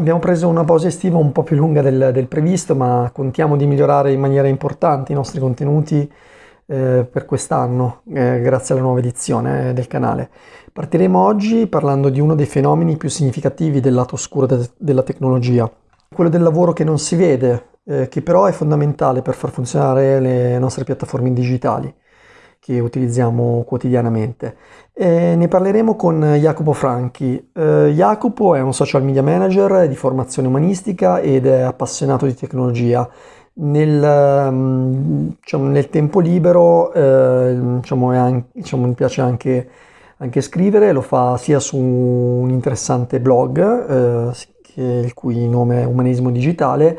Abbiamo preso una pausa estiva un po' più lunga del, del previsto, ma contiamo di migliorare in maniera importante i nostri contenuti eh, per quest'anno, eh, grazie alla nuova edizione eh, del canale. Partiremo oggi parlando di uno dei fenomeni più significativi del lato oscuro de della tecnologia, quello del lavoro che non si vede, eh, che però è fondamentale per far funzionare le nostre piattaforme digitali che utilizziamo quotidianamente. E ne parleremo con Jacopo Franchi. Eh, Jacopo è un social media manager di formazione umanistica ed è appassionato di tecnologia. Nel, mm, diciamo, nel tempo libero eh, diciamo, anche, diciamo, mi piace anche, anche, scrivere, lo fa sia su un interessante blog, eh, il cui nome è Umanesimo Digitale,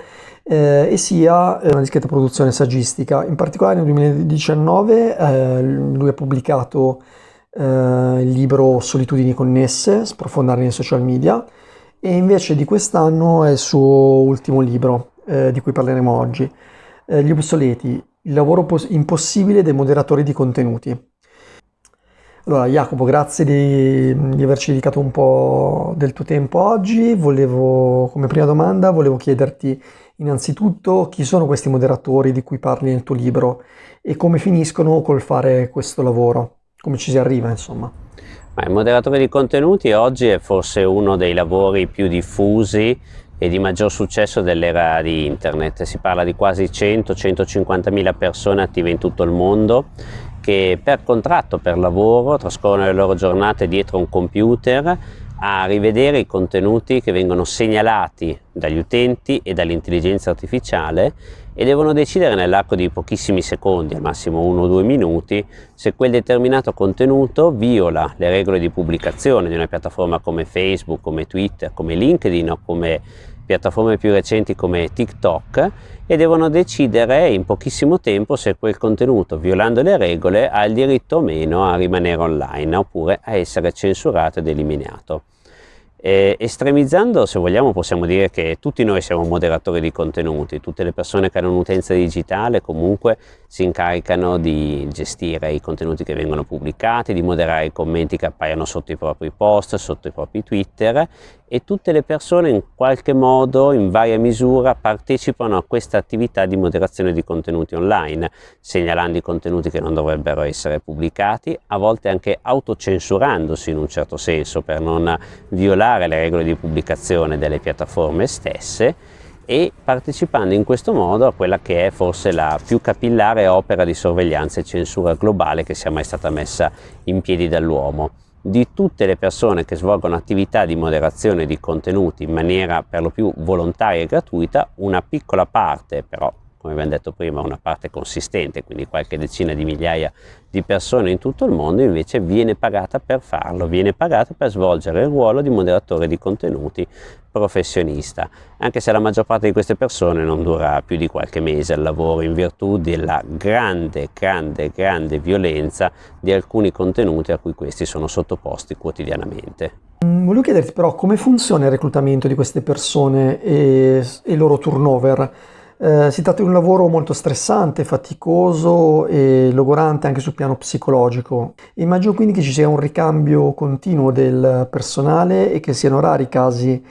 eh, e sia una discreta produzione saggistica. In particolare nel 2019 eh, lui ha pubblicato eh, il libro Solitudini connesse, sprofondare nei social media, e invece di quest'anno è il suo ultimo libro, eh, di cui parleremo oggi, eh, Gli obsoleti, il lavoro impossibile dei moderatori di contenuti. Allora Jacopo, grazie di, di, averci dedicato un po' del tuo tempo oggi. Volevo, come prima domanda, volevo chiederti Innanzitutto, chi sono questi moderatori di cui parli nel tuo libro e come finiscono col fare questo lavoro? Come ci si arriva, insomma? Ma il moderatore di contenuti oggi è forse uno dei lavori più diffusi e di maggior successo dell'era di internet. Si parla di quasi 100-150 mila persone attive in tutto il mondo che per contratto, per lavoro, trascorrono le loro giornate dietro un computer a rivedere i contenuti che vengono segnalati dagli utenti e dall'intelligenza artificiale e devono decidere nell'arco di pochissimi secondi, al massimo uno o due minuti, se quel determinato contenuto viola le regole di pubblicazione di una piattaforma come Facebook, come Twitter, come LinkedIn o come piattaforme più recenti come TikTok e devono decidere in pochissimo tempo se quel contenuto, violando le regole, ha il diritto o meno a rimanere online oppure a essere censurato ed eliminato. E estremizzando, se vogliamo, possiamo dire che tutti noi siamo moderatori di contenuti, tutte le persone che hanno un'utenza digitale comunque si incaricano di gestire i contenuti che vengono pubblicati, di moderare i commenti che appaiono sotto i propri post, sotto i propri Twitter e tutte le persone in qualche modo, in varia misura, partecipano a questa attività di moderazione di contenuti online, segnalando i contenuti che non dovrebbero essere pubblicati, a volte anche autocensurandosi in un certo senso per non violare le regole di pubblicazione delle piattaforme stesse e partecipando in questo modo a quella che è forse la più capillare opera di sorveglianza e censura globale che sia mai stata messa in piedi dall'uomo di tutte le persone che svolgono attività di moderazione di contenuti in maniera per lo più volontaria e gratuita, una piccola parte però come abbiamo detto prima, una parte consistente, quindi qualche decina di migliaia di persone in tutto il mondo invece viene pagata per farlo, viene pagata per svolgere il ruolo di moderatore di contenuti professionista, anche se la maggior parte di queste persone non dura più di qualche mese al lavoro in virtù della grande, grande, grande violenza di alcuni contenuti a cui questi sono sottoposti quotidianamente. Mm, volevo chiederti però come funziona il reclutamento di queste persone e, e il loro turnover? Eh, si tratta di un lavoro molto stressante, faticoso e logorante anche sul piano psicologico. Immagino quindi che ci sia un ricambio continuo del personale e che siano rari i casi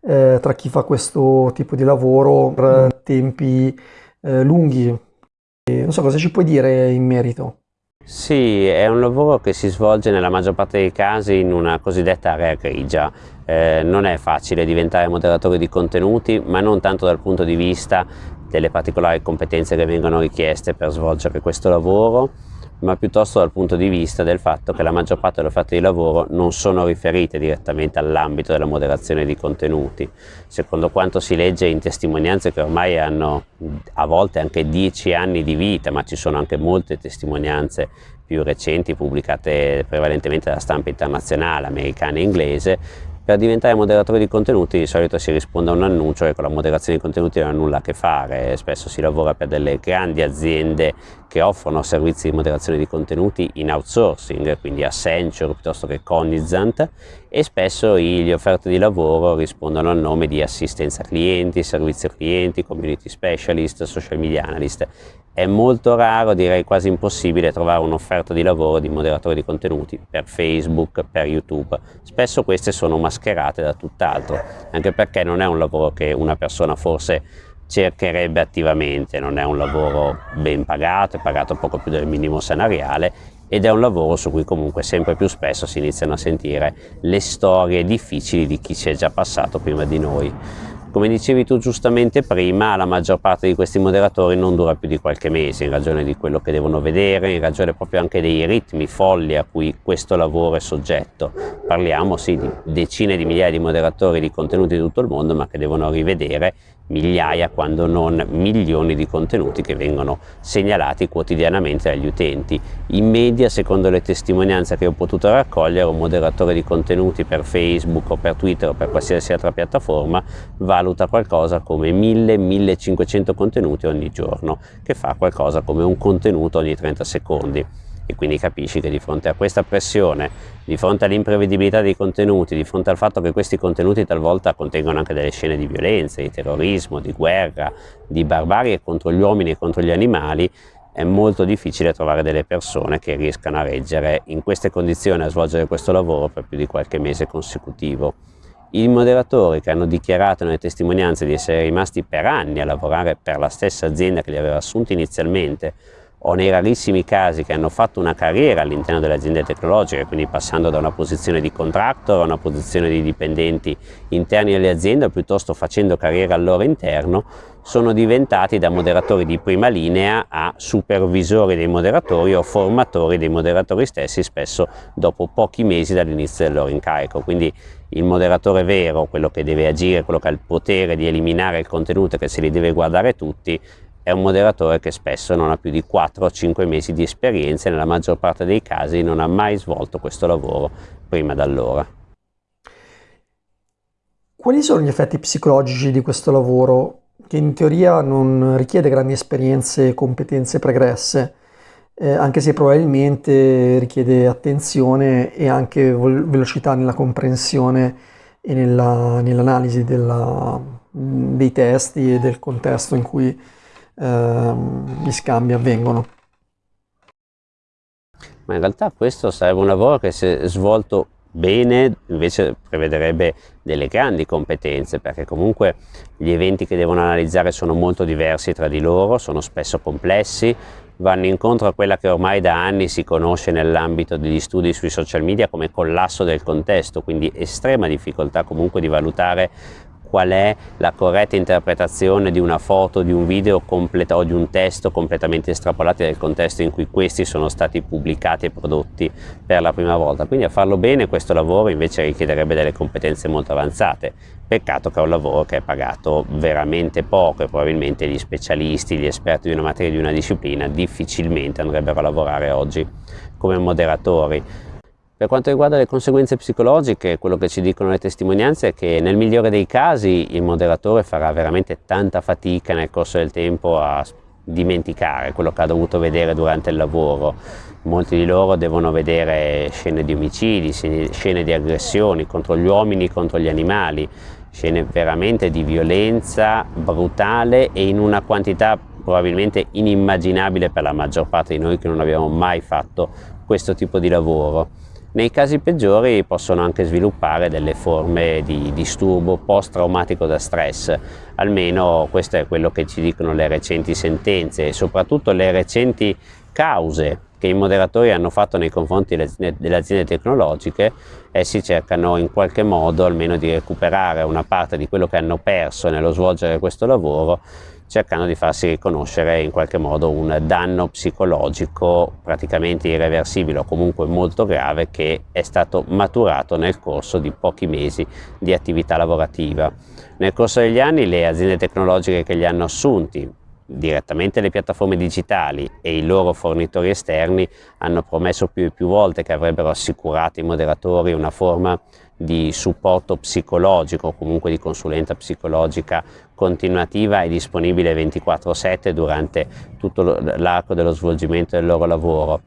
eh, tra chi fa questo tipo di lavoro per tempi eh, lunghi. E non so cosa ci puoi dire in merito. Sì, è un lavoro che si svolge nella maggior parte dei casi in una cosiddetta area grigia. Eh, non è facile diventare moderatore di contenuti, ma non tanto dal punto di vista delle particolari competenze che vengono richieste per svolgere questo lavoro, ma piuttosto dal punto di vista del fatto che la maggior parte delle offerte di lavoro non sono riferite direttamente all'ambito della moderazione di contenuti. Secondo quanto si legge in testimonianze che ormai hanno a volte anche dieci anni di vita, ma ci sono anche molte testimonianze più recenti pubblicate prevalentemente dalla stampa internazionale, americana e inglese, per diventare moderatore di contenuti di solito si risponde a un annuncio che con la moderazione di contenuti non ha nulla a che fare, spesso si lavora per delle grandi aziende che offrono servizi di moderazione di contenuti in outsourcing, quindi Accenture piuttosto che Cognizant, e spesso gli offerte di lavoro rispondono al nome di assistenza clienti, servizio clienti, community specialist, social media analyst. È molto raro, direi quasi impossibile, trovare un'offerta di lavoro di moderatore di contenuti per Facebook, per YouTube. Spesso queste sono mascherate da tutt'altro, anche perché non è un lavoro che una persona forse cercherebbe attivamente, non è un lavoro ben pagato, è pagato poco più del minimo salariale ed è un lavoro su cui comunque sempre più spesso si iniziano a sentire le storie difficili di chi ci è già passato prima di noi. Come dicevi tu giustamente prima, la maggior parte di questi moderatori non dura più di qualche mese in ragione di quello che devono vedere, in ragione proprio anche dei ritmi folli a cui questo lavoro è soggetto. Parliamo sì di decine di migliaia di moderatori di contenuti di tutto il mondo, ma che devono rivedere migliaia quando non milioni di contenuti che vengono segnalati quotidianamente agli utenti. In media, secondo le testimonianze che ho potuto raccogliere, un moderatore di contenuti per Facebook o per Twitter o per qualsiasi altra piattaforma valuta qualcosa come 1000-1500 contenuti ogni giorno, che fa qualcosa come un contenuto ogni 30 secondi e quindi capisci che di fronte a questa pressione, di fronte all'imprevedibilità dei contenuti, di fronte al fatto che questi contenuti talvolta contengono anche delle scene di violenza, di terrorismo, di guerra, di barbarie contro gli uomini e contro gli animali, è molto difficile trovare delle persone che riescano a reggere in queste condizioni a svolgere questo lavoro per più di qualche mese consecutivo. I moderatori che hanno dichiarato nelle testimonianze di essere rimasti per anni a lavorare per la stessa azienda che li aveva assunti inizialmente o nei rarissimi casi che hanno fatto una carriera all'interno delle aziende tecnologiche, quindi passando da una posizione di contractor a una posizione di dipendenti interni alle aziende, piuttosto facendo carriera al loro interno, sono diventati da moderatori di prima linea a supervisori dei moderatori o formatori dei moderatori stessi, spesso dopo pochi mesi dall'inizio del loro incarico. Quindi il moderatore vero, quello che deve agire, quello che ha il potere di eliminare il contenuto e che se li deve guardare tutti, è un moderatore che spesso non ha più di 4 o 5 mesi di esperienza e nella maggior parte dei casi non ha mai svolto questo lavoro prima d'allora. Quali sono gli effetti psicologici di questo lavoro che in teoria non richiede grandi esperienze e competenze pregresse, eh, anche se probabilmente richiede attenzione e anche velocità nella comprensione e nell'analisi nell dei testi e del contesto in cui gli scambi avvengono. Ma in realtà questo sarebbe un lavoro che se svolto bene invece prevederebbe delle grandi competenze perché comunque gli eventi che devono analizzare sono molto diversi tra di loro, sono spesso complessi, vanno incontro a quella che ormai da anni si conosce nell'ambito degli studi sui social media come collasso del contesto, quindi estrema difficoltà comunque di valutare qual è la corretta interpretazione di una foto, di un video o di un testo completamente estrapolati dal contesto in cui questi sono stati pubblicati e prodotti per la prima volta. Quindi a farlo bene questo lavoro invece richiederebbe delle competenze molto avanzate. Peccato che è un lavoro che è pagato veramente poco e probabilmente gli specialisti, gli esperti di una materia, di una disciplina difficilmente andrebbero a lavorare oggi come moderatori per quanto riguarda le conseguenze psicologiche, quello che ci dicono le testimonianze è che nel migliore dei casi il moderatore farà veramente tanta fatica nel corso del tempo a dimenticare quello che ha dovuto vedere durante il lavoro. Molti di loro devono vedere scene di omicidi, scene di aggressioni contro gli uomini, contro gli animali, scene veramente di violenza brutale e in una quantità probabilmente inimmaginabile per la maggior parte di noi che non abbiamo mai fatto questo tipo di lavoro. Nei casi peggiori possono anche sviluppare delle forme di disturbo post-traumatico da stress, almeno questo è quello che ci dicono le recenti sentenze e soprattutto le recenti cause che i moderatori hanno fatto nei confronti delle aziende tecnologiche, essi cercano in qualche modo almeno di recuperare una parte di quello che hanno perso nello svolgere questo lavoro cercando di farsi riconoscere in qualche modo un danno psicologico praticamente irreversibile o comunque molto grave che è stato maturato nel corso di pochi mesi di attività lavorativa. Nel corso degli anni le aziende tecnologiche che li hanno assunti, direttamente le piattaforme digitali e i loro fornitori esterni hanno promesso più e più volte che avrebbero assicurato ai moderatori una forma di supporto psicologico comunque di consulenza psicologica continuativa e disponibile 24-7 durante tutto l'arco dello svolgimento del loro lavoro.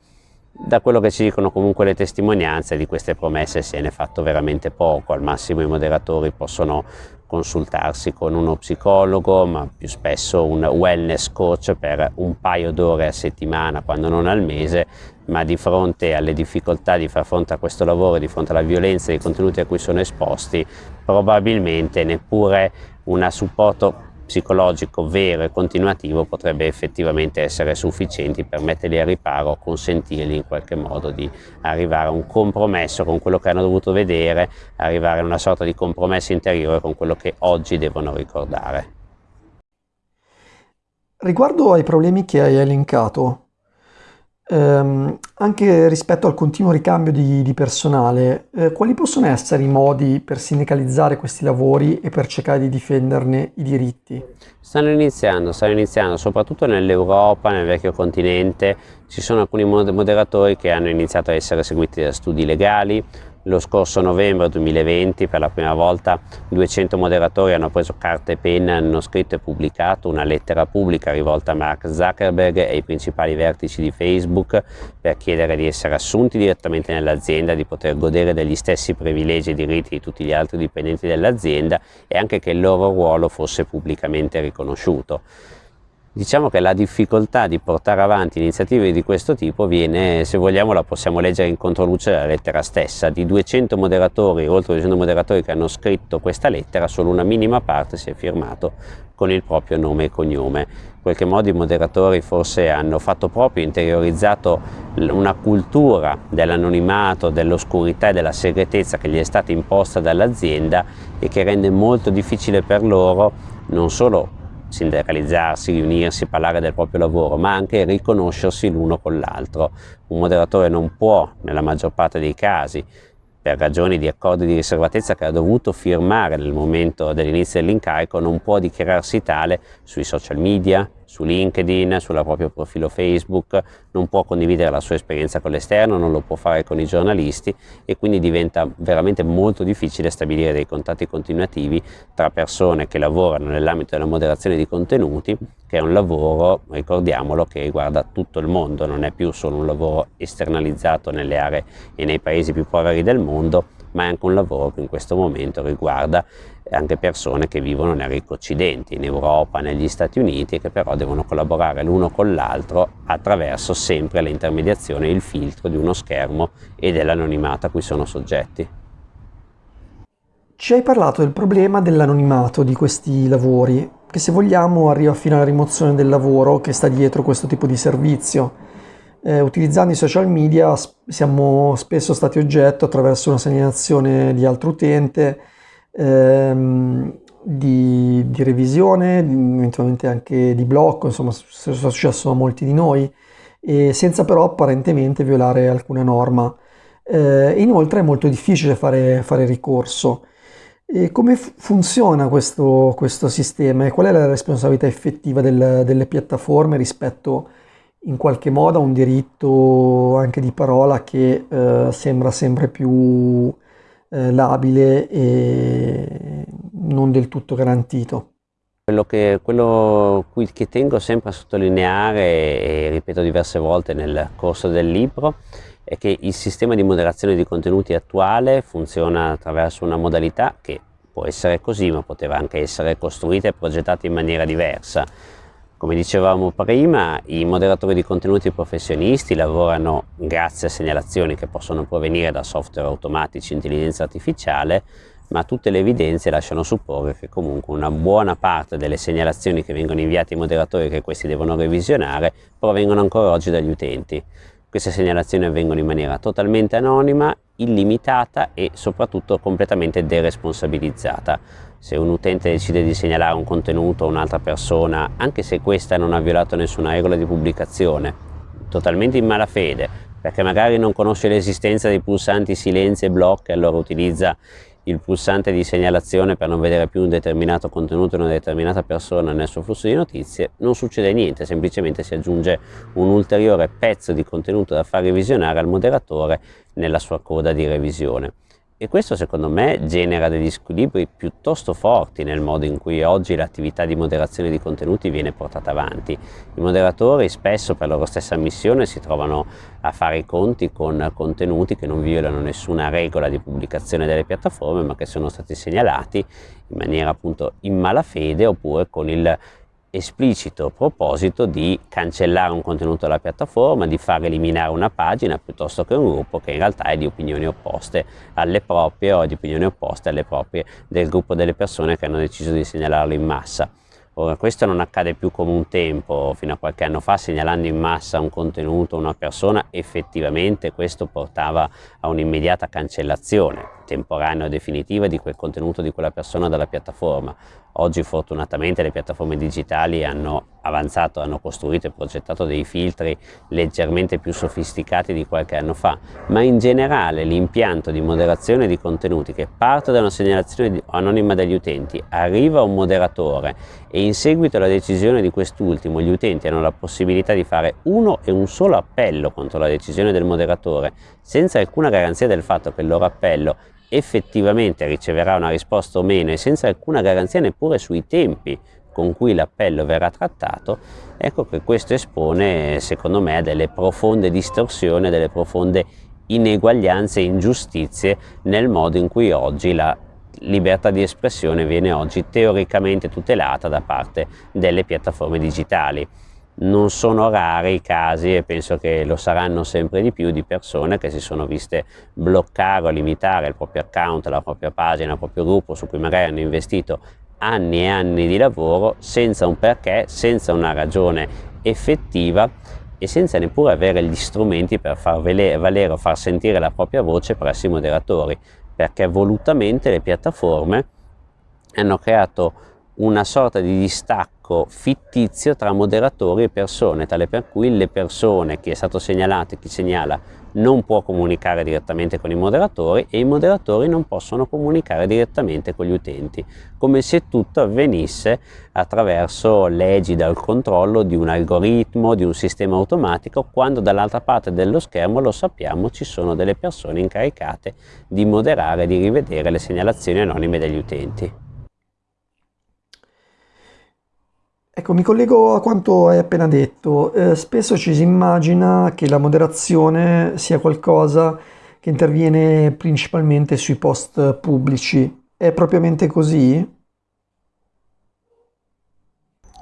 da quello che ci dicono comunque le testimonianze di queste promesse se ne è fatto veramente poco, al massimo i moderatori possono consultarsi con uno psicologo, ma più spesso un wellness coach per un paio d'ore a settimana, quando non al mese, ma di fronte alle difficoltà di far fronte a questo lavoro, di fronte alla violenza dei contenuti a cui sono esposti, probabilmente neppure un supporto psicologico vero e continuativo potrebbe effettivamente essere sufficienti per metterli a riparo, consentirgli in qualche modo di arrivare a un compromesso con quello che hanno dovuto vedere, arrivare a una sorta di compromesso interiore con quello che oggi devono ricordare. Riguardo ai problemi che hai elencato, ehm, anche rispetto al continuo ricambio di, di personale, eh, quali possono essere i modi per sindacalizzare questi lavori e per cercare di difenderne i diritti? Stanno iniziando, stanno iniziando, soprattutto nell'Europa, nel vecchio continente, ci sono alcuni moderatori che hanno iniziato a essere seguiti da studi legali, lo scorso novembre 2020 per la prima volta 200 moderatori hanno preso carta e penna, hanno scritto e pubblicato una lettera pubblica rivolta a Mark Zuckerberg e ai principali vertici di Facebook per chiedere di essere assunti direttamente nell'azienda, di poter godere degli stessi privilegi e diritti di tutti gli altri dipendenti dell'azienda e anche che il loro ruolo fosse pubblicamente riconosciuto. Diciamo che la difficoltà di portare avanti iniziative di questo tipo viene, se vogliamo la possiamo leggere in controluce della lettera stessa, di 200 moderatori, oltre 200 moderatori che hanno scritto questa lettera, solo una minima parte si è firmato con il proprio nome e cognome. In qualche modo i moderatori forse hanno fatto proprio, interiorizzato una cultura dell'anonimato, dell'oscurità e della segretezza che gli è stata imposta dall'azienda e che rende molto difficile per loro non solo sindacalizzarsi, riunirsi, parlare del proprio lavoro, ma anche riconoscersi l'uno con l'altro. Un moderatore non può, nella maggior parte dei casi, per ragioni di accordi di riservatezza che ha dovuto firmare nel momento dell'inizio dell'incarico, non può dichiararsi tale sui social media, su LinkedIn, sul proprio profilo Facebook, non può condividere la sua esperienza con l'esterno, non lo può fare con i giornalisti e quindi diventa veramente molto difficile stabilire dei contatti continuativi tra persone che lavorano nell'ambito della moderazione di contenuti, che è un lavoro, ricordiamolo, che riguarda tutto il mondo, non è più solo un lavoro esternalizzato nelle aree e nei paesi più poveri del mondo, ma è anche un lavoro che in questo momento riguarda anche persone che vivono nel ricco occidente, in Europa, negli Stati Uniti, che però devono collaborare l'uno con l'altro attraverso sempre l'intermediazione e il filtro di uno schermo e dell'anonimato a cui sono soggetti. Ci hai parlato del problema dell'anonimato di questi lavori, che se vogliamo arriva fino alla rimozione del lavoro che sta dietro questo tipo di servizio. Eh, utilizzando i social media siamo spesso stati oggetto attraverso una segnalazione di altro utente ehm, di, di, revisione, eventualmente anche di blocco, insomma è successo a molti di noi, senza però apparentemente violare alcuna norma. Eh, inoltre è molto difficile fare, fare ricorso. E come funziona questo, questo, sistema e qual è la responsabilità effettiva del, delle piattaforme rispetto in qualche modo a un diritto anche di parola che eh, sembra sempre più eh, labile e non del tutto garantito. Quello che, quello che tengo sempre a sottolineare e ripeto diverse volte nel corso del libro è che il sistema di moderazione di contenuti attuale funziona attraverso una modalità che può essere così ma poteva anche essere costruita e progettata in maniera diversa come dicevamo prima, i moderatori di contenuti professionisti lavorano grazie a segnalazioni che possono provenire da software automatici, intelligenza artificiale, ma tutte le evidenze lasciano supporre che comunque una buona parte delle segnalazioni che vengono inviate ai moderatori e che questi devono revisionare provengono ancora oggi dagli utenti. Queste segnalazioni avvengono in maniera totalmente anonima, illimitata e soprattutto completamente deresponsabilizzata. Se un utente decide di segnalare un contenuto a un'altra persona, anche se questa non ha violato nessuna regola di pubblicazione, totalmente in malafede, perché magari non conosce l'esistenza dei pulsanti silenzio e blocco e allora utilizza il pulsante di segnalazione per non vedere più un determinato contenuto di una determinata persona nel suo flusso di notizie, non succede niente, semplicemente si aggiunge un ulteriore pezzo di contenuto da far revisionare al moderatore nella sua coda di revisione. E questo secondo me genera degli squilibri piuttosto forti nel modo in cui oggi l'attività di moderazione di contenuti viene portata avanti. I moderatori spesso per loro stessa missione si trovano a fare i conti con contenuti che non violano nessuna regola di pubblicazione delle piattaforme ma che sono stati segnalati in maniera appunto in malafede oppure con il esplicito proposito di cancellare un contenuto dalla piattaforma, di far eliminare una pagina piuttosto che un gruppo che in realtà è di opinioni opposte alle proprie o di opinioni opposte alle proprie del gruppo delle persone che hanno deciso di segnalarlo in massa. Ora, questo non accade più come un tempo, fino a qualche anno fa segnalando in massa un contenuto, una persona, effettivamente questo portava a un'immediata cancellazione temporanea o definitiva di quel contenuto di quella persona dalla piattaforma. Oggi fortunatamente le piattaforme digitali hanno avanzato, hanno costruito e progettato dei filtri leggermente più sofisticati di qualche anno fa, ma in generale l'impianto di moderazione di contenuti che parte da una segnalazione anonima degli utenti, arriva a un moderatore e in seguito alla decisione di quest'ultimo gli utenti hanno la possibilità di fare uno e un solo appello contro la decisione del moderatore, senza alcuna garanzia del fatto che il loro appello effettivamente riceverà una risposta o meno e senza alcuna garanzia neppure sui tempi con cui l'appello verrà trattato, ecco che questo espone secondo me a delle profonde distorsioni, a delle profonde ineguaglianze e ingiustizie nel modo in cui oggi la libertà di espressione viene oggi teoricamente tutelata da parte delle piattaforme digitali non sono rari i casi e penso che lo saranno sempre di più di persone che si sono viste bloccare o limitare il proprio account, la propria pagina, il proprio gruppo su cui magari hanno investito anni e anni di lavoro senza un perché, senza una ragione effettiva e senza neppure avere gli strumenti per far valere o far sentire la propria voce presso i moderatori perché volutamente le piattaforme hanno creato una sorta di distacco fittizio tra moderatori e persone, tale per cui le persone, chi è stato segnalato e chi segnala, non può comunicare direttamente con i moderatori e i moderatori non possono comunicare direttamente con gli utenti, come se tutto avvenisse attraverso l'egida, il controllo di un algoritmo, di un sistema automatico, quando dall'altra parte dello schermo, lo sappiamo, ci sono delle persone incaricate di moderare, di rivedere le segnalazioni anonime degli utenti. Ecco, mi collego a quanto hai appena detto. Eh, spesso ci si immagina che la moderazione sia qualcosa che interviene principalmente sui post pubblici. È propriamente così?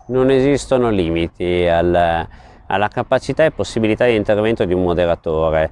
Non esistono limiti al, alla capacità e possibilità di intervento di un moderatore.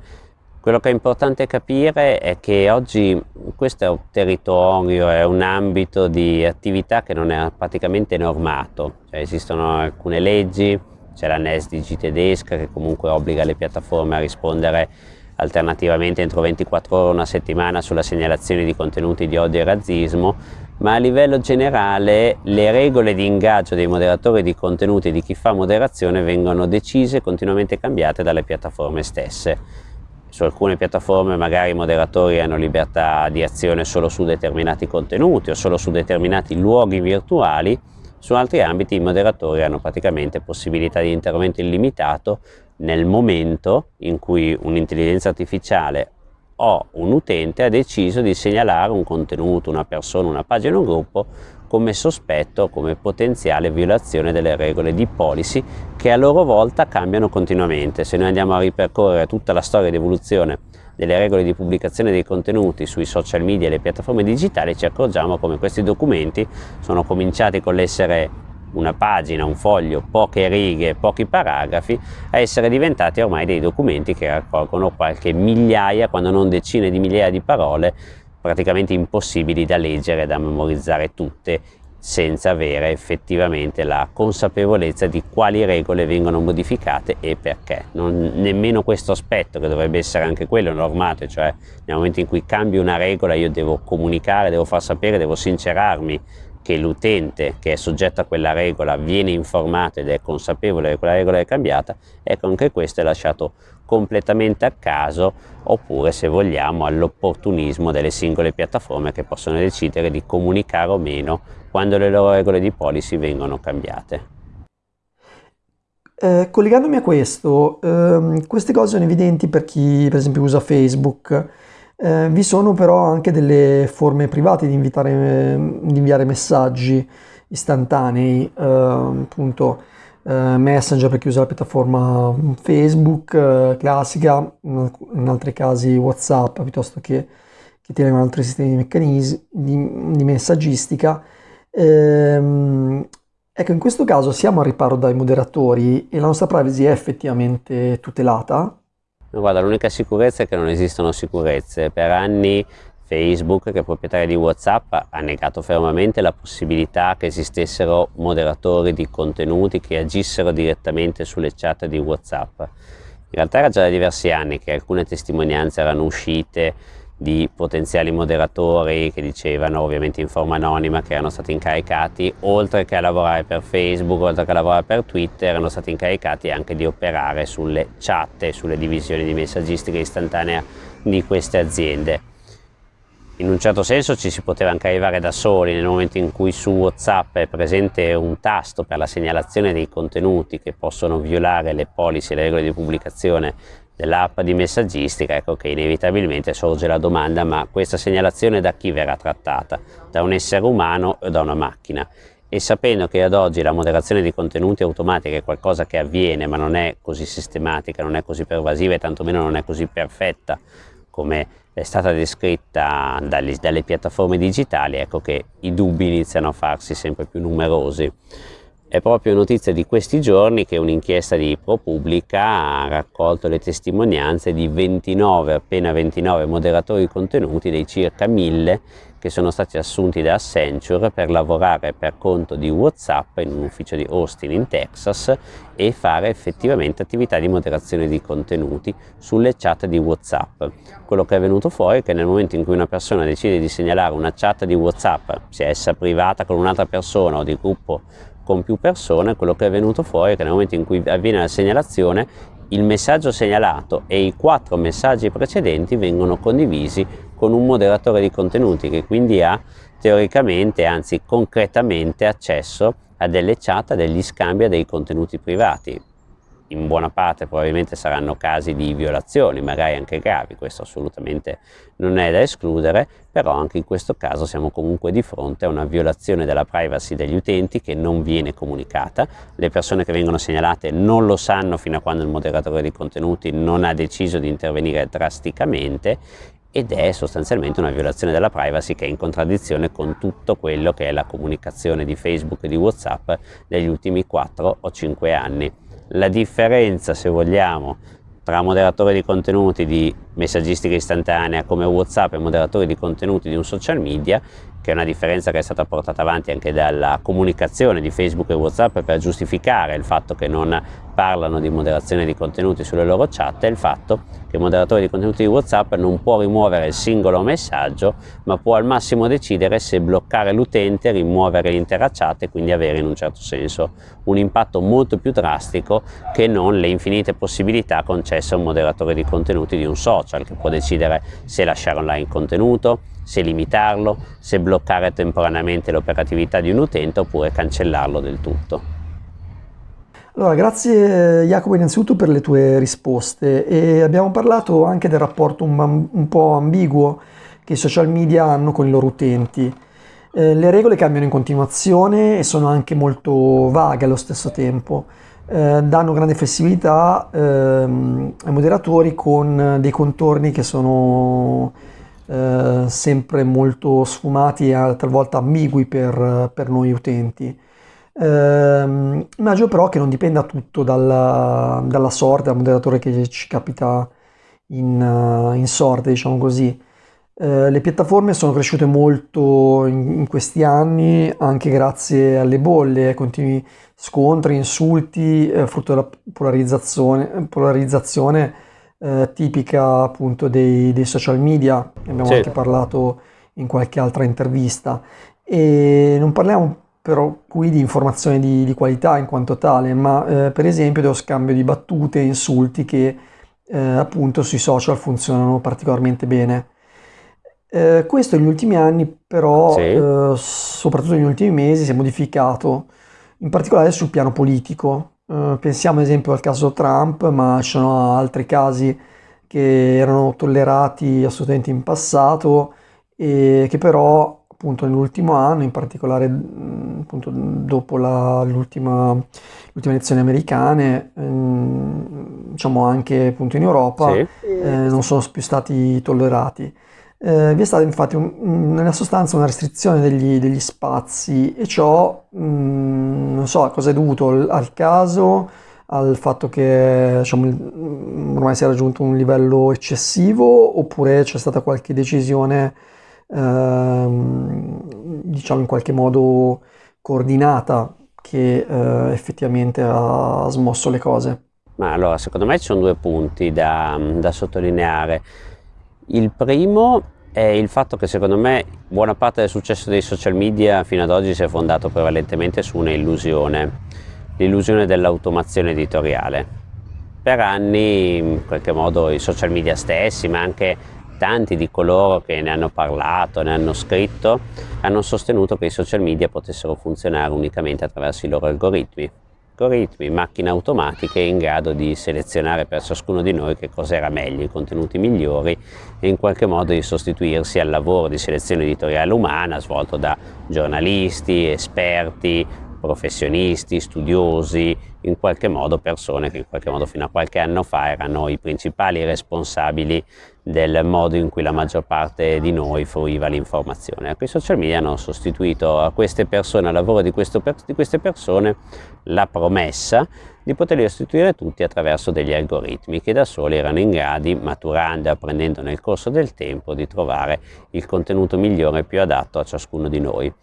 Quello che è importante capire è che oggi questo è un territorio, è un ambito di attività che non è praticamente normato, cioè, esistono alcune leggi, c'è la NESDG tedesca che comunque obbliga le piattaforme a rispondere alternativamente entro 24 ore una settimana sulla segnalazione di contenuti di odio e razzismo, ma a livello generale le regole di ingaggio dei moderatori di contenuti e di chi fa moderazione vengono decise e continuamente cambiate dalle piattaforme stesse su alcune piattaforme magari i moderatori hanno libertà di azione solo su determinati contenuti o solo su determinati luoghi virtuali, su altri ambiti i moderatori hanno praticamente possibilità di intervento illimitato nel momento in cui un'intelligenza artificiale o un utente ha deciso di segnalare un contenuto, una persona, una pagina, un gruppo come sospetto, come potenziale violazione delle regole di policy che a loro volta cambiano continuamente. Se noi andiamo a ripercorrere tutta la storia di evoluzione delle regole di pubblicazione dei contenuti sui social media e le piattaforme digitali ci accorgiamo come questi documenti sono cominciati con l'essere una pagina, un foglio, poche righe, pochi paragrafi, a essere diventati ormai dei documenti che raccolgono qualche migliaia, quando non decine di migliaia di parole praticamente impossibili da leggere, da memorizzare tutte senza avere effettivamente la consapevolezza di quali regole vengono modificate e perché. Non, nemmeno questo aspetto, che dovrebbe essere anche quello normato, cioè nel momento in cui cambio una regola io devo comunicare, devo far sapere, devo sincerarmi che l'utente che è soggetto a quella regola viene informato ed è consapevole che quella regola è cambiata, ecco anche questo è lasciato completamente a caso oppure se vogliamo all'opportunismo delle singole piattaforme che possono decidere di comunicare o meno quando le loro regole di policy vengono cambiate. Eh, collegandomi a questo, ehm, queste cose sono evidenti per chi per esempio usa Facebook Eh, vi sono però anche delle forme private di, invitare, di inviare messaggi istantanei, eh, appunto eh, Messenger per chi usa la piattaforma Facebook eh, classica, in altri casi WhatsApp piuttosto che che tengono altri sistemi di meccanismi di, di messaggistica. Ehm, ecco, in questo caso siamo al riparo dai moderatori e la nostra privacy è effettivamente tutelata? Guarda, l'unica sicurezza è che non esistono sicurezze. Per anni Facebook, che è proprietario di WhatsApp, ha negato fermamente la possibilità che esistessero moderatori di contenuti che agissero direttamente sulle chat di WhatsApp. In realtà era già da diversi anni che alcune testimonianze erano uscite di potenziali moderatori che dicevano ovviamente in forma anonima che erano stati incaricati oltre che a lavorare per Facebook, oltre che a lavorare per Twitter erano stati incaricati anche di operare sulle chat e sulle divisioni di messaggistica istantanea di queste aziende. In un certo senso ci si poteva anche arrivare da soli nel momento in cui su Whatsapp è presente un tasto per la segnalazione dei contenuti che possono violare le policy e le regole di pubblicazione dell'app di messaggistica, ecco che inevitabilmente sorge la domanda ma questa segnalazione da chi verrà trattata? Da un essere umano o da una macchina? E sapendo che ad oggi la moderazione di contenuti automatica è qualcosa che avviene ma non è così sistematica, non è così pervasiva e tantomeno non è così perfetta come è stata descritta dalle, dalle piattaforme digitali, ecco che i dubbi iniziano a farsi sempre più numerosi. È proprio notizia di questi giorni che un'inchiesta di ProPublica ha raccolto le testimonianze di 29, appena 29 moderatori contenuti dei circa 1000 che sono stati assunti da Accenture per lavorare per conto di Whatsapp in un ufficio di Austin in Texas e fare effettivamente attività di moderazione di contenuti sulle chat di Whatsapp. Quello che è venuto fuori è che nel momento in cui una persona decide di segnalare una chat di Whatsapp, sia essa privata con un'altra persona o di gruppo con più persone, quello che è venuto fuori è che nel momento in cui avviene la segnalazione il messaggio segnalato e i quattro messaggi precedenti vengono condivisi con un moderatore di contenuti che quindi ha teoricamente, anzi concretamente accesso a delle chat, a degli scambi, a dei contenuti privati in buona parte probabilmente saranno casi di violazioni, magari anche gravi, questo assolutamente non è da escludere, però anche in questo caso siamo comunque di fronte a una violazione della privacy degli utenti che non viene comunicata, le persone che vengono segnalate non lo sanno fino a quando il moderatore di contenuti non ha deciso di intervenire drasticamente ed è sostanzialmente una violazione della privacy che è in contraddizione con tutto quello che è la comunicazione di Facebook e di Whatsapp degli ultimi 4 o 5 anni la differenza, se vogliamo, tra moderatore di contenuti di messaggistica istantanea come Whatsapp e moderatore di contenuti di un social media che è una differenza che è stata portata avanti anche dalla comunicazione di Facebook e Whatsapp per giustificare il fatto che non parlano di moderazione di contenuti sulle loro chat, è il fatto che il moderatore di contenuti di Whatsapp non può rimuovere il singolo messaggio, ma può al massimo decidere se bloccare l'utente, rimuovere l'intera chat e quindi avere in un certo senso un impatto molto più drastico che non le infinite possibilità concesse a un moderatore di contenuti di un social che può decidere se lasciare online il contenuto, se limitarlo, se bloccare temporaneamente l'operatività di un utente oppure cancellarlo del tutto. Allora, grazie Jacopo innanzitutto per le tue risposte e abbiamo parlato anche del rapporto un, un po' ambiguo che i social media hanno con i loro utenti. Eh, le regole cambiano in continuazione e sono anche molto vaghe allo stesso tempo. Eh, danno grande flessibilità ehm, ai moderatori con dei contorni che sono eh, sempre molto sfumati e talvolta ambigui per, per noi utenti. Eh, immagino però che non dipenda tutto dalla, dalla sorte, dal moderatore che ci capita in, in sorte, diciamo così. Eh, le piattaforme sono cresciute molto in, in, questi anni anche grazie alle bolle, ai continui scontri, insulti, eh, frutto della polarizzazione, polarizzazione eh, tipica appunto dei, dei, social media, ne abbiamo sì. anche parlato in qualche altra intervista e non parliamo però qui di informazione di, di qualità in quanto tale, ma eh, per esempio dello scambio di battute e insulti che eh, appunto sui social funzionano particolarmente bene. Eh, questo negli ultimi anni però, sì. Eh, soprattutto negli ultimi mesi, si è modificato, in particolare sul piano politico. Uh, pensiamo ad esempio al caso Trump, ma ci sono altri casi che erano tollerati assolutamente in passato e che però appunto nell'ultimo anno, in particolare appunto dopo l'ultima elezioni americane, ehm, diciamo anche appunto in Europa, sì. eh, non sono più stati tollerati. Eh, vi è stata infatti un, nella sostanza una restrizione degli, degli spazi e ciò mh, non so a cosa è dovuto al, al caso, al fatto che diciamo, ormai si è raggiunto un livello eccessivo oppure c'è stata qualche decisione ehm, diciamo in qualche modo coordinata che eh, effettivamente ha smosso le cose. Ma allora secondo me ci sono due punti da, da sottolineare. Il primo è il fatto che secondo me buona parte del successo dei social media fino ad oggi si è fondato prevalentemente su un'illusione, l'illusione dell'automazione editoriale. Per anni in qualche modo i social media stessi, ma anche tanti di coloro che ne hanno parlato, ne hanno scritto, hanno sostenuto che i social media potessero funzionare unicamente attraverso i loro algoritmi. Algoritmi, macchine automatiche in grado di selezionare per ciascuno di noi che cosa era meglio, i contenuti migliori e in qualche modo di sostituirsi al lavoro di selezione editoriale umana svolto da giornalisti, esperti, professionisti, studiosi, in qualche modo persone che in qualche modo fino a qualche anno fa erano i principali responsabili del modo in cui la maggior parte di noi fruiva l'informazione. I social media hanno sostituito a queste persone, al lavoro di, questo, di queste persone, la promessa di poterli restituire tutti attraverso degli algoritmi che da soli erano in grado, maturando e apprendendo nel corso del tempo, di trovare il contenuto migliore e più adatto a ciascuno di noi.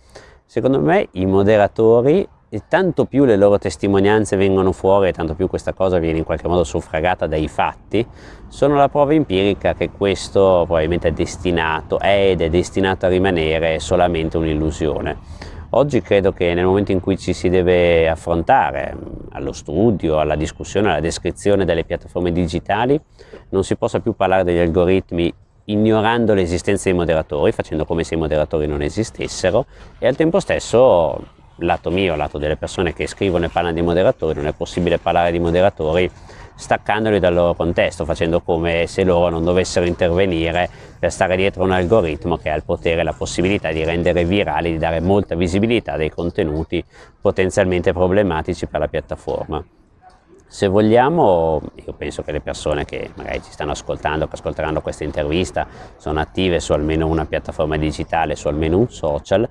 Secondo me i moderatori e tanto più le loro testimonianze vengono fuori e tanto più questa cosa viene in qualche modo suffragata dai fatti, sono la prova empirica che questo probabilmente è destinato, è ed è destinato a rimanere solamente un'illusione. Oggi credo che nel momento in cui ci si deve affrontare allo studio, alla discussione, alla descrizione delle piattaforme digitali, non si possa più parlare degli algoritmi ignorando l'esistenza dei moderatori, facendo come se i moderatori non esistessero e al tempo stesso, lato mio, lato delle persone che scrivono e parlano di moderatori, non è possibile parlare di moderatori staccandoli dal loro contesto, facendo come se loro non dovessero intervenire per stare dietro un algoritmo che ha il potere e la possibilità di rendere virali, di dare molta visibilità a dei contenuti potenzialmente problematici per la piattaforma. Se vogliamo, io penso che le persone che magari ci stanno ascoltando, che ascolteranno questa intervista, sono attive su almeno una piattaforma digitale, su almeno un social,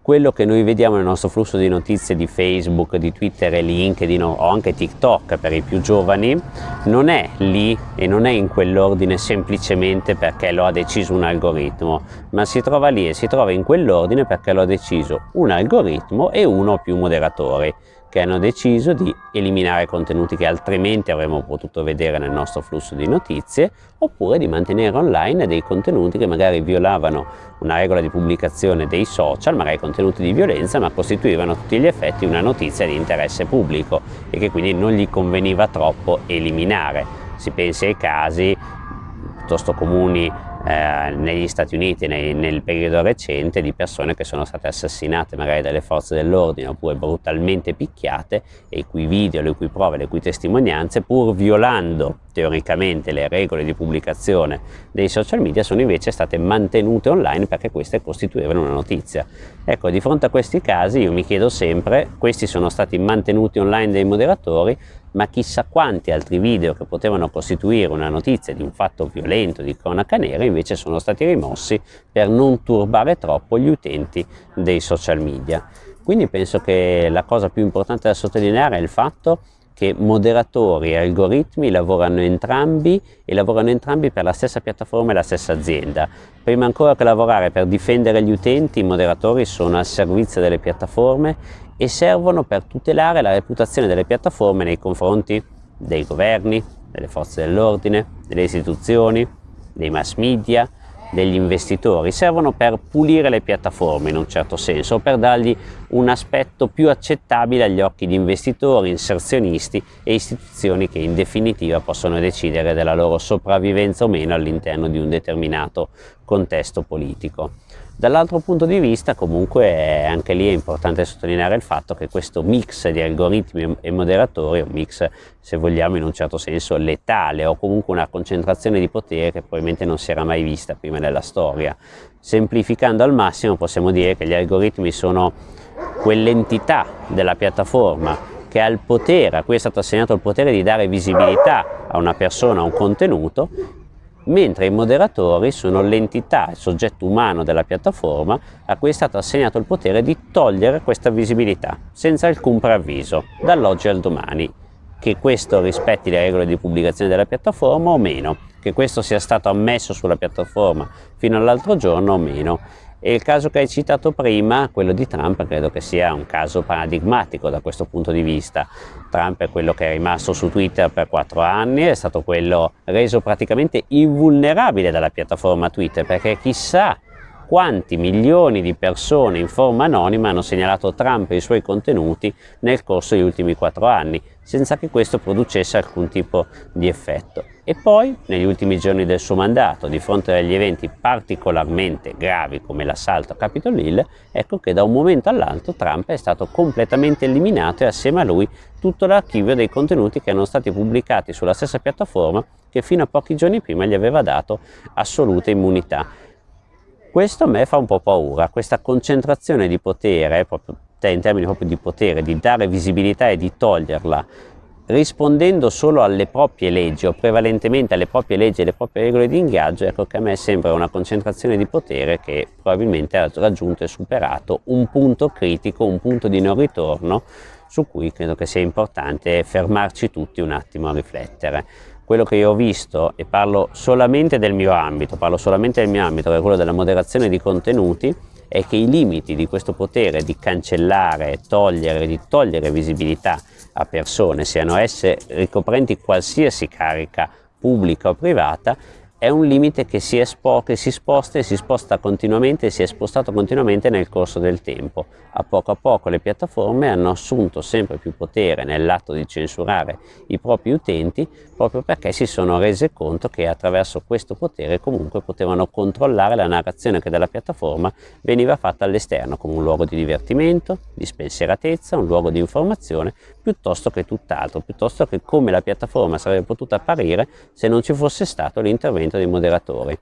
quello che noi vediamo nel nostro flusso di notizie di Facebook, di Twitter e LinkedIn o anche TikTok per i più giovani non è lì e non è in quell'ordine semplicemente perché lo ha deciso un algoritmo, ma si trova lì e si trova in quell'ordine perché lo ha deciso un algoritmo e uno o più moderatori che hanno deciso di eliminare contenuti che altrimenti avremmo potuto vedere nel nostro flusso di notizie oppure di mantenere online dei contenuti che magari violavano una regola di pubblicazione dei social, magari contenuti di violenza, ma costituivano a tutti gli effetti una notizia di interesse pubblico e che quindi non gli conveniva troppo eliminare. Si pensi ai casi piuttosto comuni eh, negli Stati Uniti nei, nel periodo recente di persone che sono state assassinate magari dalle forze dell'ordine oppure brutalmente picchiate e i cui video, le cui prove, le cui testimonianze pur violando teoricamente le regole di pubblicazione dei social media sono invece state mantenute online perché queste costituivano una notizia. Ecco, di fronte a questi casi io mi chiedo sempre, questi sono stati mantenuti online dai moderatori, ma chissà quanti altri video che potevano costituire una notizia di un fatto violento, di cronaca nera, invece sono stati rimossi per non turbare troppo gli utenti dei social media. Quindi penso che la cosa più importante da sottolineare è il fatto che moderatori e algoritmi lavorano entrambi e lavorano entrambi per la stessa piattaforma e la stessa azienda. Prima ancora che lavorare per difendere gli utenti, i moderatori sono al servizio delle piattaforme e servono per tutelare la reputazione delle piattaforme nei confronti dei governi, delle forze dell'ordine, delle istituzioni, dei mass media, degli investitori, servono per pulire le piattaforme in un certo senso, per dargli un aspetto più accettabile agli occhi di investitori, inserzionisti e istituzioni che in definitiva possono decidere della loro sopravvivenza o meno all'interno di un determinato contesto politico. Dall'altro punto di vista comunque anche lì è importante sottolineare il fatto che questo mix di algoritmi e moderatori, un mix se vogliamo in un certo senso letale o comunque una concentrazione di potere che probabilmente non si era mai vista prima nella storia. Semplificando al massimo possiamo dire che gli algoritmi sono quell'entità della piattaforma che ha il potere, a cui è stato assegnato il potere di dare visibilità a una persona, a un contenuto mentre i moderatori sono l'entità, il soggetto umano della piattaforma a cui è stato assegnato il potere di togliere questa visibilità senza alcun preavviso, dall'oggi al domani, che questo rispetti le regole di pubblicazione della piattaforma o meno, che questo sia stato ammesso sulla piattaforma fino all'altro giorno o meno. E il caso che hai citato prima, quello di Trump, credo che sia un caso paradigmatico da questo punto di vista. Trump è quello che è rimasto su Twitter per quattro anni, è stato quello reso praticamente invulnerabile dalla piattaforma Twitter, perché chissà quanti milioni di persone in forma anonima hanno segnalato Trump e i suoi contenuti nel corso degli ultimi quattro anni, senza che questo producesse alcun tipo di effetto. E poi, negli ultimi giorni del suo mandato, di fronte agli eventi particolarmente gravi come l'assalto a Capitol Hill, ecco che da un momento all'altro Trump è stato completamente eliminato e assieme a lui tutto l'archivio dei contenuti che erano stati pubblicati sulla stessa piattaforma che fino a pochi giorni prima gli aveva dato assoluta immunità. Questo a me fa un po' paura, questa concentrazione di potere, proprio, in termini proprio di potere, di dare visibilità e di toglierla, rispondendo solo alle proprie leggi o prevalentemente alle proprie leggi e alle proprie regole di ingaggio, ecco che a me sembra una concentrazione di potere che probabilmente ha raggiunto e superato un punto critico, un punto di non ritorno su cui credo che sia importante fermarci tutti un attimo a riflettere. Quello che io ho visto, e parlo solamente del mio ambito, parlo solamente del mio ambito, che è quello della moderazione di contenuti, è che i limiti di questo potere di cancellare, togliere, di togliere visibilità a persone, siano esse ricoprenti qualsiasi carica pubblica o privata, è un limite che si, espo, che si sposta e si sposta continuamente e si è spostato continuamente nel corso del tempo. A poco a poco le piattaforme hanno assunto sempre più potere nell'atto di censurare i propri utenti proprio perché si sono rese conto che attraverso questo potere comunque potevano controllare la narrazione che dalla piattaforma veniva fatta all'esterno come un luogo di divertimento, di spensieratezza, un luogo di informazione piuttosto che tutt'altro, piuttosto che come la piattaforma sarebbe potuta apparire se non ci fosse stato l'intervento dei moderatori.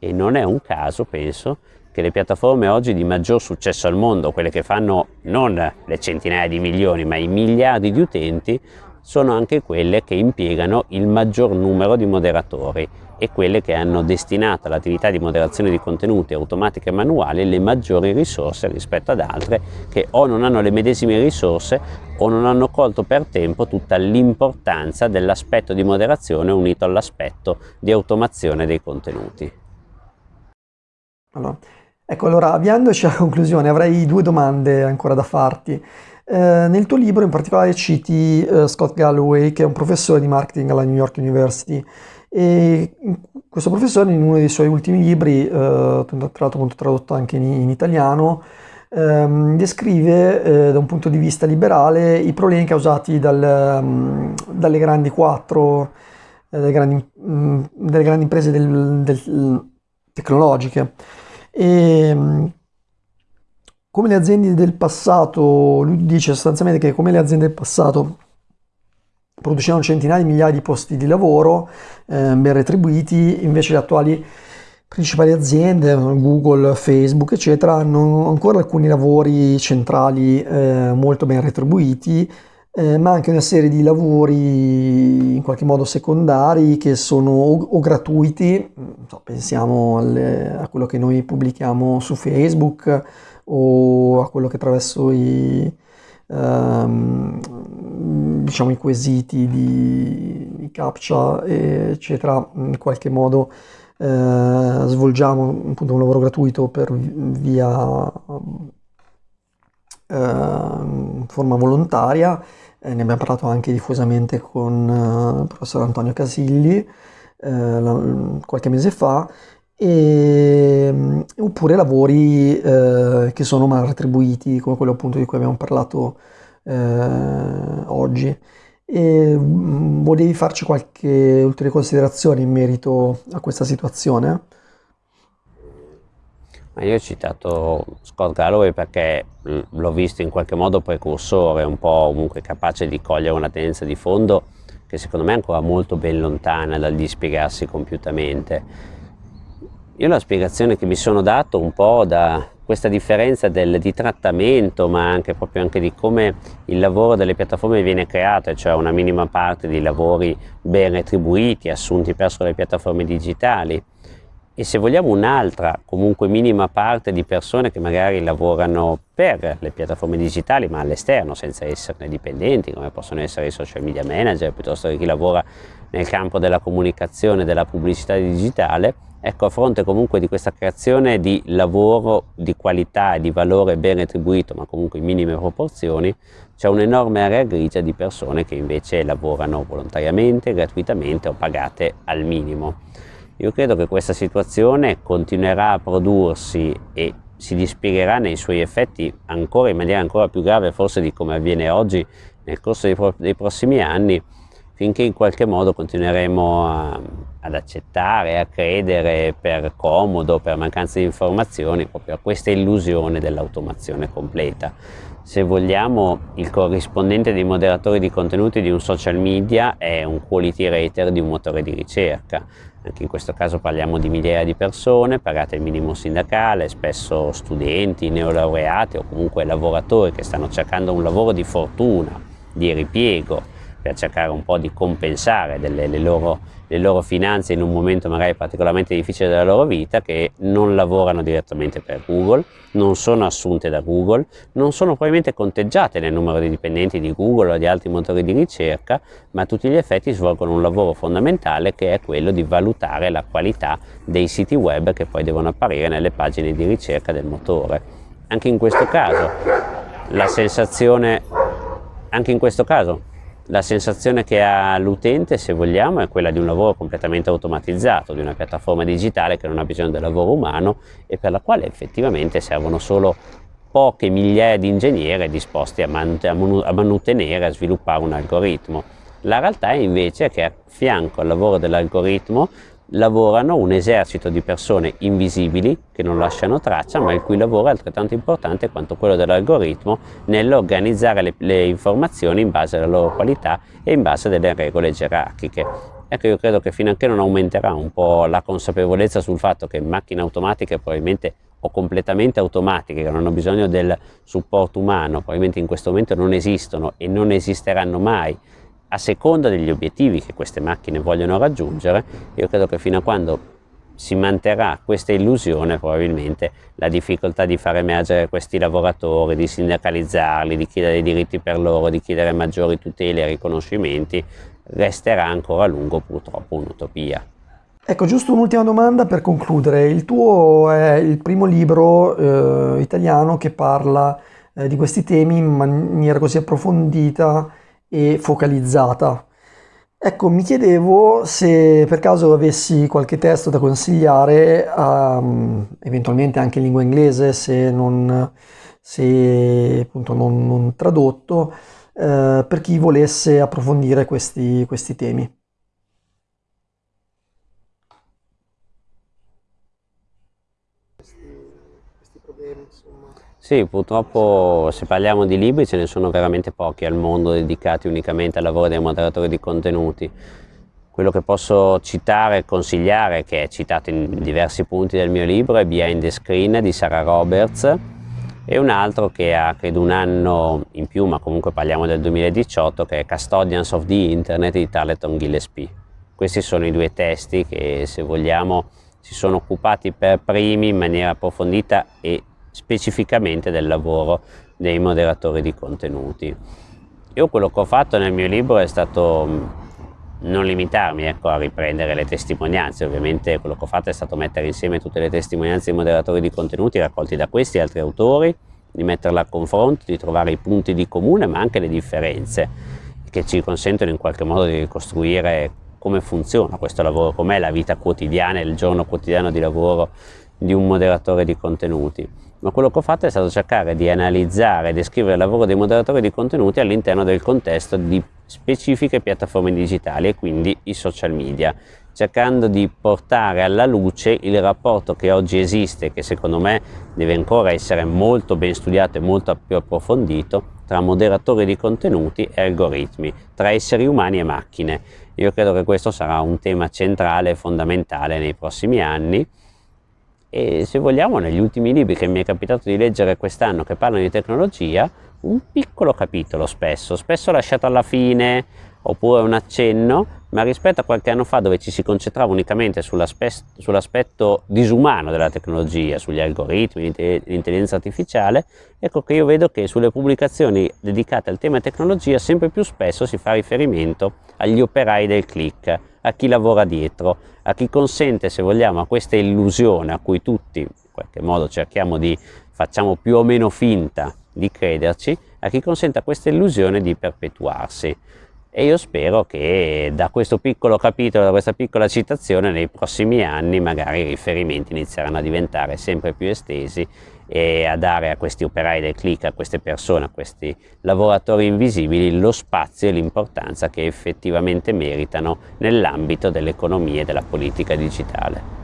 E non è un caso, penso, che le piattaforme oggi di maggior successo al mondo, quelle che fanno non le centinaia di milioni ma i miliardi di utenti, sono anche quelle che impiegano il maggior numero di moderatori e quelle che hanno destinato all'attività di moderazione di contenuti automatica e manuale le maggiori risorse rispetto ad altre che o non hanno le medesime risorse o non hanno colto per tempo tutta l'importanza dell'aspetto di moderazione unito all'aspetto di automazione dei contenuti. Allora, ecco, allora avviandoci alla conclusione avrei due domande ancora da farti. Eh, nel tuo libro in particolare citi eh, Scott Galloway, che è un professore di marketing alla New York University, e questo professore in uno dei suoi ultimi libri, eh, tra l'altro tradotto anche in, italiano, ehm, descrive da un punto di vista liberale i problemi causati dal, um, dalle grandi quattro, delle, grandi, um, delle, grandi, imprese del, del, tecnologiche. E, come le aziende del passato, lui dice sostanzialmente che come le aziende del passato producevano centinaia di migliaia di posti di lavoro eh, ben retribuiti, invece le attuali principali aziende, Google, Facebook, eccetera, hanno ancora alcuni lavori centrali eh, molto ben retribuiti, eh, ma anche una serie di lavori in qualche modo secondari che sono o, o gratuiti, so, pensiamo alle, a quello che noi pubblichiamo su Facebook o a quello che attraverso i, um, diciamo, i quesiti di, di captcha, eccetera, in qualche modo eh, svolgiamo appunto un lavoro gratuito per via eh, forma volontaria, eh, ne abbiamo parlato anche diffusamente con eh, il professor Antonio Casilli eh, la, qualche mese fa, e, oppure lavori eh, che sono mal retribuiti, come quello appunto di cui abbiamo parlato oggi e mm, volevi farci qualche ulteriore considerazione in merito a questa situazione? Ma io ho citato Scott Galloway perché mm, l'ho visto in qualche modo precursore, un po' comunque capace di cogliere una tendenza di fondo che secondo me è ancora molto ben lontana dal dispiegarsi compiutamente. Io la spiegazione che mi sono dato un po' da questa differenza del, di trattamento ma anche proprio anche di come il lavoro delle piattaforme viene creato, cioè una minima parte di lavori ben retribuiti, assunti presso le piattaforme digitali. E se vogliamo un'altra comunque minima parte di persone che magari lavorano per le piattaforme digitali ma all'esterno senza esserne dipendenti come possono essere i social media manager piuttosto che chi lavora nel campo della comunicazione della pubblicità digitale ecco a fronte comunque di questa creazione di lavoro di qualità e di valore ben retribuito ma comunque in minime proporzioni c'è un'enorme area grigia di persone che invece lavorano volontariamente, gratuitamente o pagate al minimo. Io credo che questa situazione continuerà a prodursi e si dispiegherà nei suoi effetti ancora in maniera ancora più grave forse di come avviene oggi nel corso dei, dei prossimi anni finché in qualche modo continueremo a, ad accettare, a credere per comodo, per mancanza di informazioni, proprio a questa illusione dell'automazione completa. Se vogliamo, il corrispondente dei moderatori di contenuti di un social media è un quality rater di un motore di ricerca. Anche in questo caso parliamo di migliaia di persone pagate il minimo sindacale, spesso studenti, neolaureati o comunque lavoratori che stanno cercando un lavoro di fortuna, di ripiego, per cercare un po' di compensare delle, le, loro, le, loro, finanze in un momento magari particolarmente difficile della loro vita che non lavorano direttamente per Google, non sono assunte da Google, non sono probabilmente conteggiate nel numero di dipendenti di Google o di altri motori di ricerca, ma a tutti gli effetti svolgono un lavoro fondamentale che è quello di valutare la qualità dei siti web che poi devono apparire nelle pagine di ricerca del motore. Anche in questo caso la sensazione, anche in questo caso la sensazione che ha l'utente, se vogliamo, è quella di un lavoro completamente automatizzato, di una piattaforma digitale che non ha bisogno del lavoro umano e per la quale effettivamente servono solo poche migliaia di ingegneri disposti a, manutenere, a sviluppare un algoritmo. La realtà è invece che a fianco al lavoro dell'algoritmo lavorano un esercito di persone invisibili che non lasciano traccia ma il cui lavoro è altrettanto importante quanto quello dell'algoritmo nell'organizzare le, le, informazioni in base alla loro qualità e in base alle regole gerarchiche. Ecco io credo che fino a che non aumenterà un po' la consapevolezza sul fatto che macchine automatiche probabilmente o completamente automatiche che non hanno bisogno del supporto umano probabilmente in questo momento non esistono e non esisteranno mai a seconda degli obiettivi che queste macchine vogliono raggiungere, io credo che fino a quando si manterrà questa illusione probabilmente la difficoltà di far emergere questi lavoratori, di sindacalizzarli, di chiedere i diritti per loro, di chiedere maggiori tutele e riconoscimenti, resterà ancora a lungo purtroppo un'utopia. Ecco, giusto un'ultima domanda per concludere. Il tuo è il primo libro eh, italiano che parla eh, di questi temi in maniera così approfondita e focalizzata. Ecco, mi chiedevo se per caso avessi qualche testo da consigliare, um, eventualmente anche in lingua inglese, se non, se, appunto, non, non tradotto, eh, per chi volesse approfondire questi, questi temi. Sì, purtroppo se parliamo di libri ce ne sono veramente pochi al mondo dedicati unicamente al lavoro dei moderatori di contenuti. Quello che posso citare e consigliare, che è citato in diversi punti del mio libro, è Behind the Screen di Sarah Roberts e un altro che ha credo un anno in più, ma comunque parliamo del 2018, che è Custodians of the Internet di Tarleton Gillespie. Questi sono i due testi che se vogliamo si sono occupati per primi in maniera approfondita e specificamente del lavoro dei moderatori di contenuti. Io quello che ho fatto nel mio libro è stato mm, non limitarmi ecco, a riprendere le testimonianze, ovviamente quello che ho fatto è stato mettere insieme tutte le testimonianze dei moderatori di contenuti raccolti da questi e altri autori, di metterle a confronto, di trovare i punti di comune ma anche le differenze che ci consentono in qualche modo di ricostruire come funziona questo lavoro, com'è la vita quotidiana, il giorno quotidiano di lavoro di un moderatore di contenuti ma quello che ho fatto è stato cercare di analizzare e descrivere il lavoro dei moderatori di contenuti all'interno del contesto di specifiche piattaforme digitali e quindi i social media. cercando di portare alla luce il rapporto che oggi esiste, che secondo me deve ancora essere molto ben studiato e molto più approfondito, tra moderatori di contenuti e algoritmi, tra esseri umani e macchine. Io credo che questo sarà un tema centrale e fondamentale nei prossimi anni e se vogliamo negli ultimi libri che mi è capitato di leggere quest'anno che parlano di tecnologia, un piccolo capitolo spesso, spesso lasciato alla fine oppure un accenno, ma rispetto a qualche anno fa dove ci si concentrava unicamente sull'aspetto disumano della tecnologia, sugli algoritmi, l'intelligenza artificiale, ecco che io vedo che sulle pubblicazioni dedicate al tema tecnologia sempre più spesso si fa riferimento agli operai del click, a chi lavora dietro, a chi consente, se vogliamo, a questa illusione a cui tutti in qualche modo cerchiamo di, facciamo più o meno finta di crederci, a chi consente a questa illusione di perpetuarsi. E io spero che da questo piccolo capitolo, da questa piccola citazione, nei prossimi anni magari i riferimenti inizieranno a diventare sempre più estesi e a dare a questi operai del click, a queste persone, a questi lavoratori invisibili lo spazio e l'importanza che effettivamente meritano nell'ambito dell'economia e della politica digitale.